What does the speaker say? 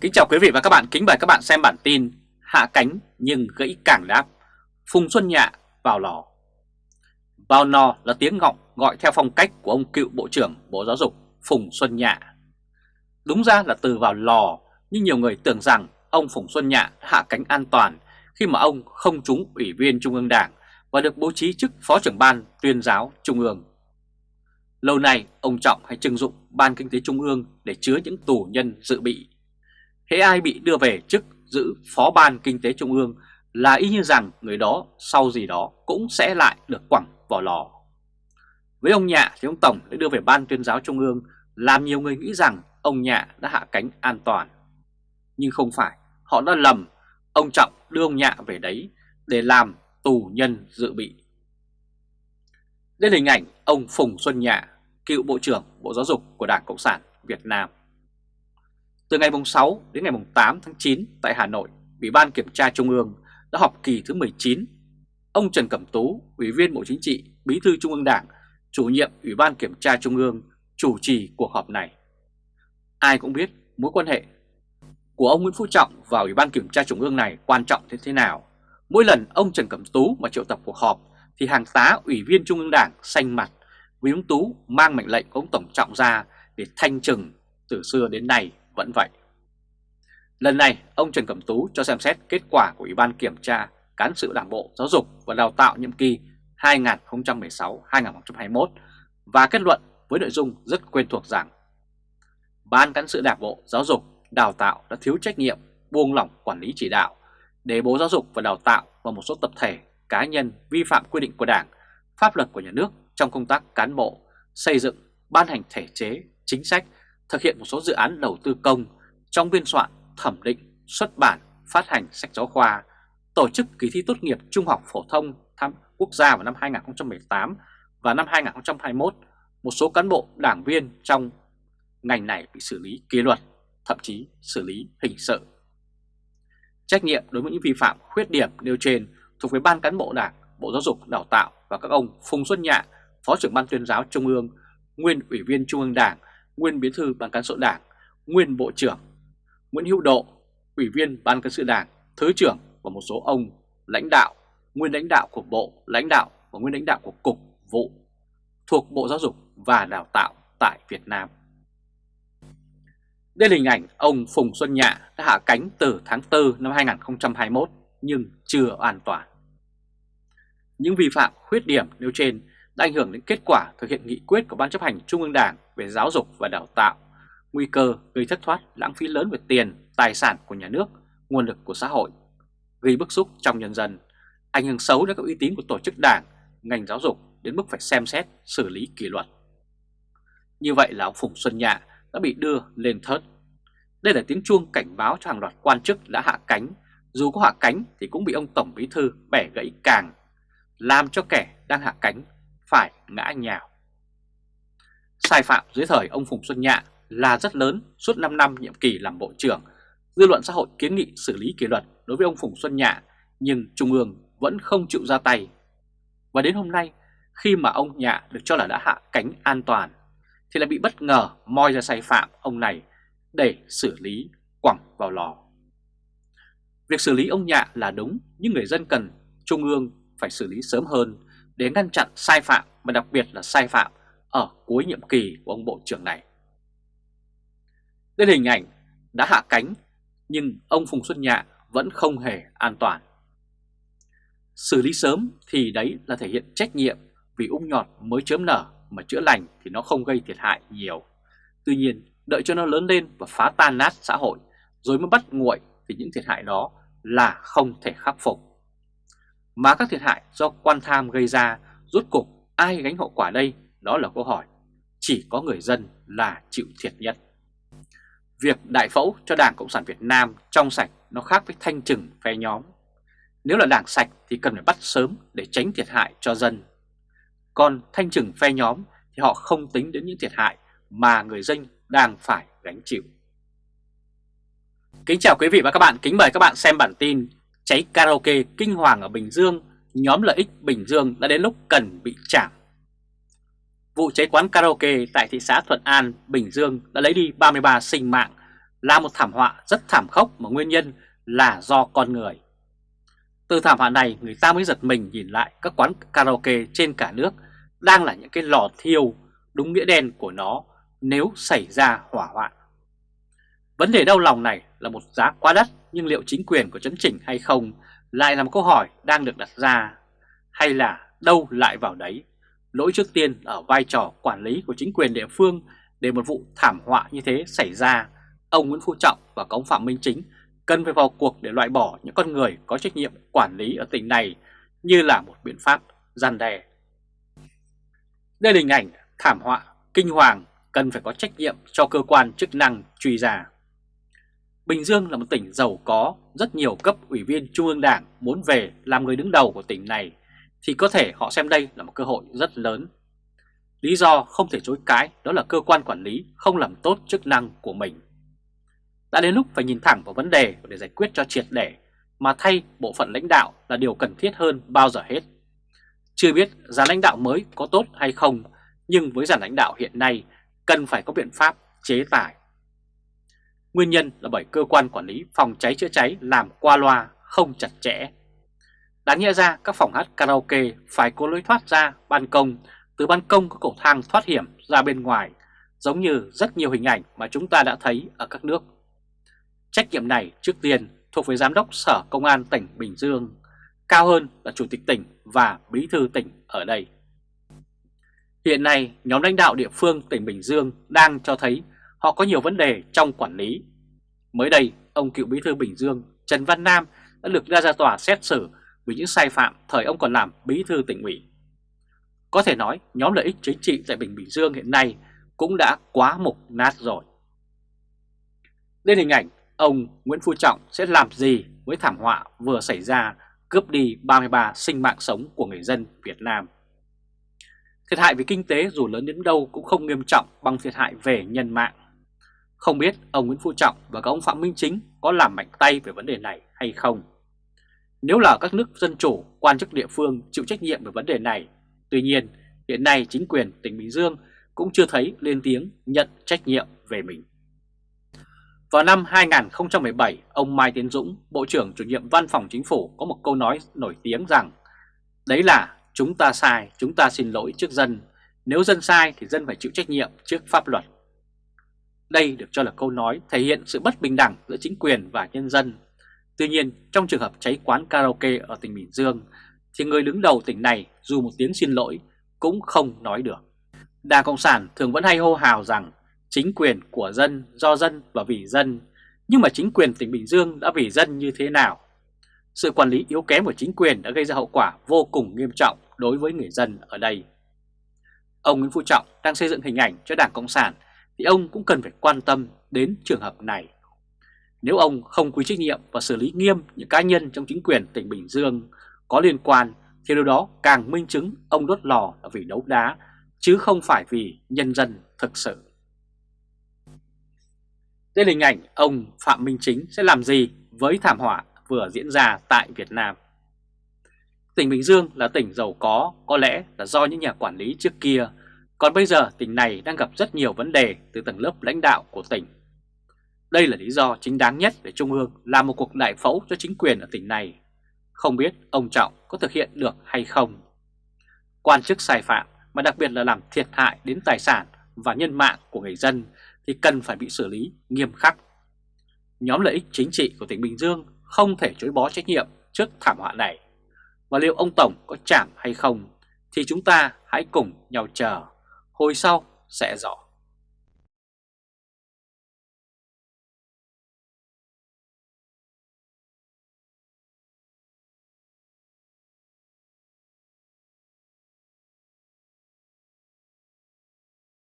Kính chào quý vị và các bạn, kính mời các bạn xem bản tin Hạ cánh nhưng gãy cảng đáp. Phùng Xuân Nhạ vào lò. Vào lò là tiếng ngọng gọi theo phong cách của ông cựu Bộ trưởng Bộ Giáo dục Phùng Xuân Nhạ. Đúng ra là từ vào lò Nhưng nhiều người tưởng rằng ông Phùng Xuân Nhạ hạ cánh an toàn Khi mà ông không trúng Ủy viên Trung ương Đảng Và được bố trí chức Phó trưởng Ban tuyên giáo Trung ương. Lâu nay ông Trọng hay trưng dụng Ban Kinh tế Trung ương để chứa những tù nhân dự bị Hễ ai bị đưa về chức giữ Phó Ban Kinh tế Trung ương là y như rằng người đó sau gì đó cũng sẽ lại được quẳng vào lò. Với ông Nhạ thì ông Tổng đã đưa về Ban tuyên giáo Trung ương làm nhiều người nghĩ rằng ông Nhạ đã hạ cánh an toàn. Nhưng không phải, họ đã lầm, ông Trọng đưa ông Nhạ về đấy để làm tù nhân dự bị. Đây là hình ảnh ông Phùng Xuân Nhạ, cựu Bộ trưởng Bộ Giáo dục của Đảng Cộng sản Việt Nam. Từ ngày 6 đến ngày 8 tháng 9 tại Hà Nội, Ủy ban Kiểm tra Trung ương đã họp kỳ thứ 19. Ông Trần Cẩm Tú, Ủy viên Bộ Chính trị, Bí thư Trung ương Đảng, chủ nhiệm Ủy ban Kiểm tra Trung ương chủ trì cuộc họp này. Ai cũng biết mối quan hệ của ông Nguyễn Phú Trọng và Ủy ban Kiểm tra Trung ương này quan trọng thế thế nào. Mỗi lần ông Trần Cẩm Tú mà triệu tập cuộc họp thì hàng tá Ủy viên Trung ương Đảng xanh mặt vì ông Tú mang mệnh lệnh của ông Tổng Trọng ra để thanh trừng từ xưa đến nay vẫn vậy. Lần này, ông Trần Cẩm Tú cho xem xét kết quả của Ủy ban Kiểm tra Cán sự Đảng Bộ Giáo dục và Đào tạo nhiệm kỳ 2016-2021 và kết luận với nội dung rất quen thuộc rằng Ban Cán sự Đảng Bộ Giáo dục Đào tạo đã thiếu trách nhiệm, buông lỏng quản lý chỉ đạo để Bộ Giáo dục và Đào tạo và một số tập thể, cá nhân vi phạm quy định của Đảng, pháp luật của nhà nước trong công tác cán bộ, xây dựng, ban hành thể chế, chính sách thực hiện một số dự án đầu tư công trong biên soạn, thẩm định, xuất bản, phát hành sách giáo khoa, tổ chức kỳ thi tốt nghiệp trung học phổ thông tham quốc gia vào năm 2018 và năm 2021, một số cán bộ đảng viên trong ngành này bị xử lý kỷ luật, thậm chí xử lý hình sự. Trách nhiệm đối với những vi phạm khuyết điểm nêu trên thuộc về Ban cán bộ Đảng, Bộ Giáo dục Đào tạo và các ông Phùng Xuân Nhạ, Phó trưởng Ban tuyên giáo Trung ương, nguyên Ủy viên Trung ương Đảng, nguyên bí thư Ban cán sự Đảng, nguyên Bộ trưởng, Nguyễn Hữu Độ, Ủy viên Ban cán sự Đảng, Thứ trưởng và một số ông lãnh đạo, nguyên lãnh đạo của Bộ, lãnh đạo và nguyên lãnh đạo của Cục Vụ thuộc Bộ Giáo dục và Đào tạo tại Việt Nam. Đây là hình ảnh ông Phùng Xuân Nhạ đã hạ cánh từ tháng 4 năm 2021 nhưng chưa an toàn. Những vi phạm khuyết điểm nêu trên đã ảnh hưởng đến kết quả thực hiện nghị quyết của Ban chấp hành Trung ương Đảng về giáo dục và đào tạo, nguy cơ gây thất thoát lãng phí lớn về tiền, tài sản của nhà nước, nguồn lực của xã hội, gây bức xúc trong nhân dân, ảnh hưởng xấu đến các uy tín của tổ chức đảng, ngành giáo dục đến mức phải xem xét xử lý kỷ luật. Như vậy là ông Phùng Xuân Nhạ đã bị đưa lên thớt. Đây là tiếng chuông cảnh báo cho hàng loạt quan chức đã hạ cánh, dù có hạ cánh thì cũng bị ông Tổng Bí Thư bẻ gãy càng, làm cho kẻ đang hạ cánh phải ngã nhào. Sai phạm dưới thời ông Phùng Xuân Nhạ là rất lớn, suốt 5 năm nhiệm kỳ làm Bộ trưởng. Dư luận xã hội kiến nghị xử lý kỷ luật đối với ông Phùng Xuân Nhạ, nhưng Trung ương vẫn không chịu ra tay. Và đến hôm nay, khi mà ông Nhạ được cho là đã hạ cánh an toàn, thì lại bị bất ngờ moi ra sai phạm ông này để xử lý quẳng vào lò. Việc xử lý ông Nhạ là đúng, nhưng người dân cần Trung ương phải xử lý sớm hơn để ngăn chặn sai phạm và đặc biệt là sai phạm ở cuối nhiệm kỳ của ông Bộ trưởng này. Đây là hình ảnh đã hạ cánh, nhưng ông Phùng Xuân Nhạ vẫn không hề an toàn. Xử lý sớm thì đấy là thể hiện trách nhiệm vì ung nhọt mới chớm nở, mà chữa lành thì nó không gây thiệt hại nhiều. Tuy nhiên, đợi cho nó lớn lên và phá tan nát xã hội rồi mới bắt nguội thì những thiệt hại đó là không thể khắc phục. Mà các thiệt hại do quan tham gây ra rốt cục ai gánh hậu quả đây? Đó là câu hỏi. Chỉ có người dân là chịu thiệt nhất. Việc đại phẫu cho Đảng Cộng sản Việt Nam trong sạch nó khác với thanh trừng phe nhóm. Nếu là đảng sạch thì cần phải bắt sớm để tránh thiệt hại cho dân. Còn thanh trừng phe nhóm thì họ không tính đến những thiệt hại mà người dân đang phải gánh chịu. Kính chào quý vị và các bạn, kính mời các bạn xem bản tin Cháy karaoke kinh hoàng ở Bình Dương, nhóm lợi ích Bình Dương đã đến lúc cần bị chạm. Vụ cháy quán karaoke tại thị xã Thuận An, Bình Dương đã lấy đi 33 sinh mạng là một thảm họa rất thảm khốc mà nguyên nhân là do con người. Từ thảm họa này người ta mới giật mình nhìn lại các quán karaoke trên cả nước đang là những cái lò thiêu đúng nghĩa đen của nó nếu xảy ra hỏa hoạn. Vấn đề đau lòng này là một giá quá đắt nhưng liệu chính quyền có chấn chỉnh hay không lại là một câu hỏi đang được đặt ra hay là đâu lại vào đấy. Lỗi trước tiên ở vai trò quản lý của chính quyền địa phương để một vụ thảm họa như thế xảy ra, ông Nguyễn Phú Trọng và cống Phạm Minh Chính cần phải vào cuộc để loại bỏ những con người có trách nhiệm quản lý ở tỉnh này như là một biện pháp gian đe. Đây là hình ảnh thảm họa kinh hoàng cần phải có trách nhiệm cho cơ quan chức năng truy ra. Bình Dương là một tỉnh giàu có, rất nhiều cấp ủy viên Trung ương Đảng muốn về làm người đứng đầu của tỉnh này thì có thể họ xem đây là một cơ hội rất lớn. Lý do không thể chối cãi đó là cơ quan quản lý không làm tốt chức năng của mình. Đã đến lúc phải nhìn thẳng vào vấn đề để giải quyết cho triệt để mà thay bộ phận lãnh đạo là điều cần thiết hơn bao giờ hết. Chưa biết giá lãnh đạo mới có tốt hay không, nhưng với dàn lãnh đạo hiện nay cần phải có biện pháp chế tài. Nguyên nhân là bởi cơ quan quản lý phòng cháy chữa cháy làm qua loa, không chặt chẽ. Đáng nhẽ ra các phòng hát karaoke phải có lối thoát ra ban công, từ ban công có cầu thang thoát hiểm ra bên ngoài, giống như rất nhiều hình ảnh mà chúng ta đã thấy ở các nước. Trách nhiệm này trước tiên thuộc về Giám đốc Sở Công an tỉnh Bình Dương, cao hơn là Chủ tịch tỉnh và Bí thư tỉnh ở đây. Hiện nay, nhóm lãnh đạo địa phương tỉnh Bình Dương đang cho thấy họ có nhiều vấn đề trong quản lý. Mới đây, ông cựu bí thư Bình Dương Trần Văn Nam đã được ra ra tòa xét xử vì những sai phạm thời ông còn làm bí thư tỉnh ủy. Có thể nói nhóm lợi ích chính trị tại Bình Bình Dương hiện nay cũng đã quá mục nát rồi. Lên hình ảnh ông Nguyễn Phú Trọng sẽ làm gì với thảm họa vừa xảy ra cướp đi 33 sinh mạng sống của người dân Việt Nam. Thiệt hại về kinh tế dù lớn đến đâu cũng không nghiêm trọng bằng thiệt hại về nhân mạng. Không biết ông Nguyễn Phú Trọng và các ông Phạm Minh Chính có làm mạnh tay về vấn đề này hay không? Nếu là các nước dân chủ, quan chức địa phương chịu trách nhiệm về vấn đề này, tuy nhiên hiện nay chính quyền tỉnh Bình Dương cũng chưa thấy lên tiếng nhận trách nhiệm về mình. Vào năm 2017, ông Mai Tiến Dũng, Bộ trưởng chủ nhiệm Văn phòng Chính phủ có một câu nói nổi tiếng rằng Đấy là chúng ta sai, chúng ta xin lỗi trước dân, nếu dân sai thì dân phải chịu trách nhiệm trước pháp luật. Đây được cho là câu nói thể hiện sự bất bình đẳng giữa chính quyền và nhân dân. Tuy nhiên, trong trường hợp cháy quán karaoke ở tỉnh Bình Dương, thì người đứng đầu tỉnh này dù một tiếng xin lỗi cũng không nói được. Đảng Cộng sản thường vẫn hay hô hào rằng chính quyền của dân, do dân và vì dân. Nhưng mà chính quyền tỉnh Bình Dương đã vì dân như thế nào? Sự quản lý yếu kém của chính quyền đã gây ra hậu quả vô cùng nghiêm trọng đối với người dân ở đây. Ông Nguyễn Phú Trọng đang xây dựng hình ảnh cho Đảng Cộng sản thì ông cũng cần phải quan tâm đến trường hợp này. Nếu ông không quy trách nhiệm và xử lý nghiêm những cá nhân trong chính quyền tỉnh Bình Dương có liên quan thì điều đó càng minh chứng ông đốt lò là vì đấu đá chứ không phải vì nhân dân thực sự. Đây là hình ảnh ông Phạm Minh Chính sẽ làm gì với thảm họa vừa diễn ra tại Việt Nam. Tỉnh Bình Dương là tỉnh giàu có, có lẽ là do những nhà quản lý trước kia, còn bây giờ tỉnh này đang gặp rất nhiều vấn đề từ tầng lớp lãnh đạo của tỉnh. Đây là lý do chính đáng nhất để Trung ương làm một cuộc đại phẫu cho chính quyền ở tỉnh này. Không biết ông Trọng có thực hiện được hay không. Quan chức sai phạm mà đặc biệt là làm thiệt hại đến tài sản và nhân mạng của người dân thì cần phải bị xử lý nghiêm khắc. Nhóm lợi ích chính trị của tỉnh Bình Dương không thể chối bó trách nhiệm trước thảm họa này. Và liệu ông Tổng có chạm hay không thì chúng ta hãy cùng nhau chờ, hồi sau sẽ rõ.